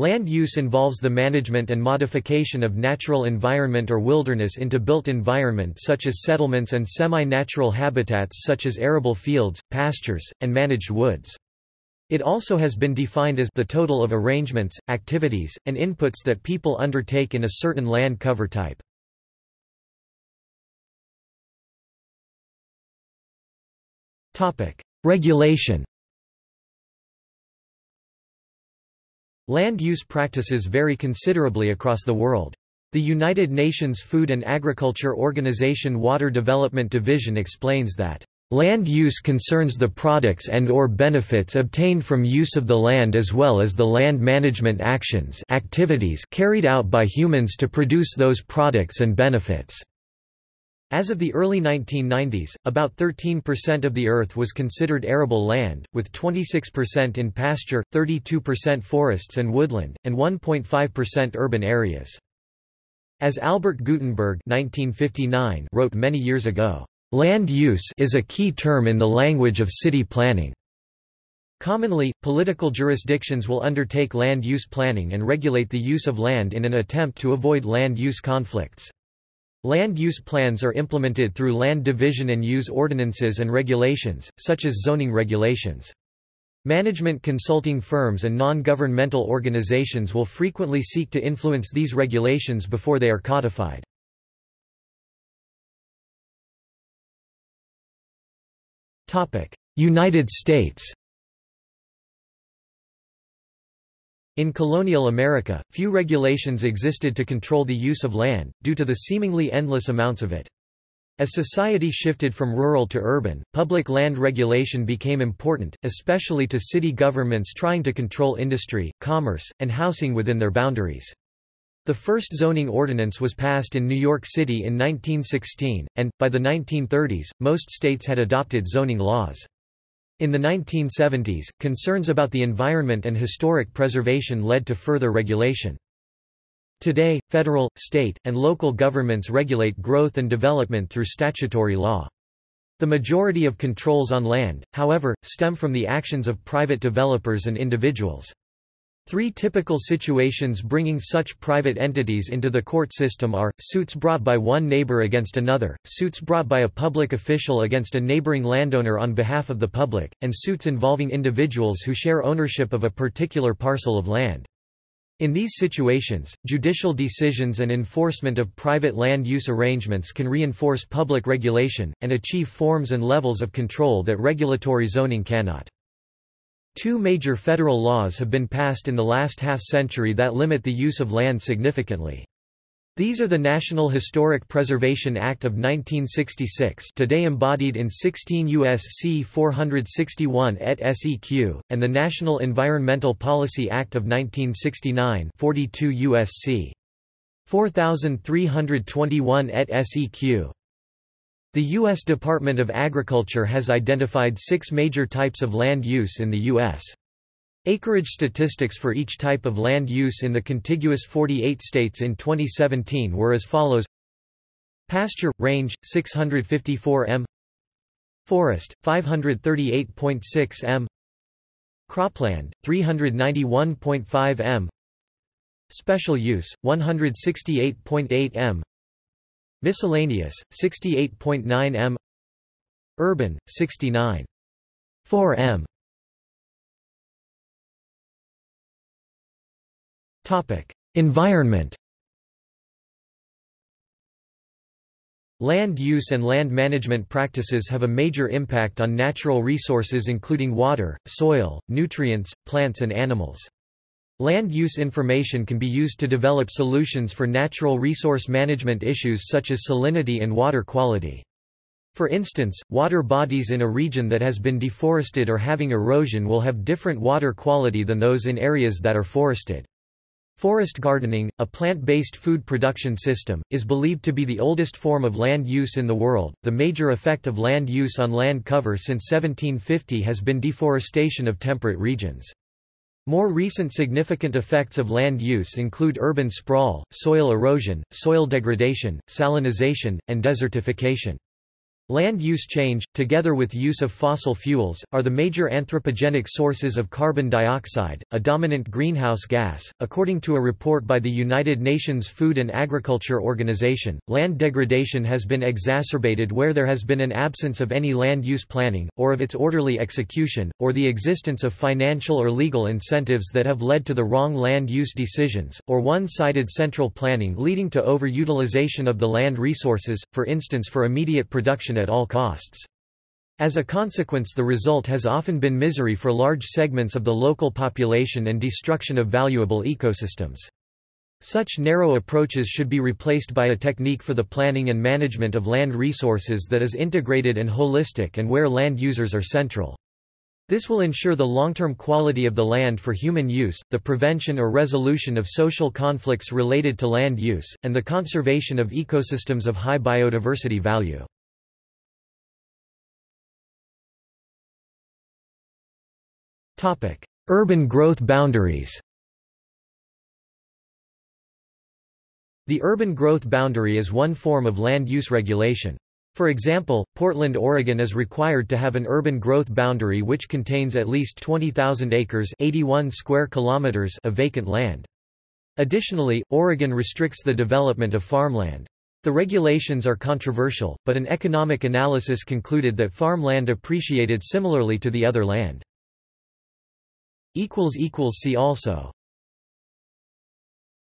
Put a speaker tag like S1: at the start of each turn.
S1: Land use involves the management and modification of natural environment or wilderness into built environment such as settlements and semi-natural habitats such as arable fields, pastures, and managed woods. It also has been defined as the total of arrangements, activities, and inputs that people undertake in a certain land cover type. Regulation Land use practices vary considerably across the world. The United Nations Food and Agriculture Organization Water Development Division explains that Land use concerns the products and or benefits obtained from use of the land as well as the land management actions activities carried out by humans to produce those products and benefits. As of the early 1990s, about 13% of the Earth was considered arable land, with 26% in pasture, 32% forests and woodland, and 1.5% urban areas. As Albert Guttenberg 1959 wrote many years ago, "...land use is a key term in the language of city planning." Commonly, political jurisdictions will undertake land use planning and regulate the use of land in an attempt to avoid land use conflicts. Land use plans are implemented through land division and use ordinances and regulations, such as zoning regulations. Management consulting firms and non-governmental organizations will frequently seek to influence these regulations before they are codified. United States In colonial America, few regulations existed to control the use of land, due to the seemingly endless amounts of it. As society shifted from rural to urban, public land regulation became important, especially to city governments trying to control industry, commerce, and housing within their boundaries. The first zoning ordinance was passed in New York City in 1916, and, by the 1930s, most states had adopted zoning laws. In the 1970s, concerns about the environment and historic preservation led to further regulation. Today, federal, state, and local governments regulate growth and development through statutory law. The majority of controls on land, however, stem from the actions of private developers and individuals. Three typical situations bringing such private entities into the court system are, suits brought by one neighbor against another, suits brought by a public official against a neighboring landowner on behalf of the public, and suits involving individuals who share ownership of a particular parcel of land. In these situations, judicial decisions and enforcement of private land use arrangements can reinforce public regulation, and achieve forms and levels of control that regulatory zoning cannot. Two major federal laws have been passed in the last half-century that limit the use of land significantly. These are the National Historic Preservation Act of 1966 today embodied in 16 U.S.C. 461 et seq, and the National Environmental Policy Act of 1969 42 U.S.C. 4321 et seq. The U.S. Department of Agriculture has identified six major types of land use in the U.S. Acreage statistics for each type of land use in the contiguous 48 states in 2017 were as follows Pasture – range, 654 m Forest, 538.6 m Cropland, 391.5 m Special use, 168.8 m Miscellaneous, 68.9 m Urban, 69. 4 m Environment Land use and land management practices have a major impact on natural resources including water, soil, nutrients, plants and animals. Land use information can be used to develop solutions for natural resource management issues such as salinity and water quality. For instance, water bodies in a region that has been deforested or having erosion will have different water quality than those in areas that are forested. Forest gardening, a plant-based food production system, is believed to be the oldest form of land use in the world. The major effect of land use on land cover since 1750 has been deforestation of temperate regions. More recent significant effects of land use include urban sprawl, soil erosion, soil degradation, salinization, and desertification. Land use change, together with use of fossil fuels, are the major anthropogenic sources of carbon dioxide, a dominant greenhouse gas. According to a report by the United Nations Food and Agriculture Organization, land degradation has been exacerbated where there has been an absence of any land use planning, or of its orderly execution, or the existence of financial or legal incentives that have led to the wrong land use decisions, or one sided central planning leading to overutilization of the land resources, for instance for immediate production at all costs. As a consequence the result has often been misery for large segments of the local population and destruction of valuable ecosystems. Such narrow approaches should be replaced by a technique for the planning and management of land resources that is integrated and holistic and where land users are central. This will ensure the long-term quality of the land for human use, the prevention or resolution of social conflicts related to land use, and the conservation of ecosystems of high biodiversity value. Urban growth boundaries The urban growth boundary is one form of land use regulation. For example, Portland, Oregon is required to have an urban growth boundary which contains at least 20,000 acres 81 square kilometers of vacant land. Additionally, Oregon restricts the development of farmland. The regulations are controversial, but an economic analysis concluded that farmland appreciated similarly to the other land. See also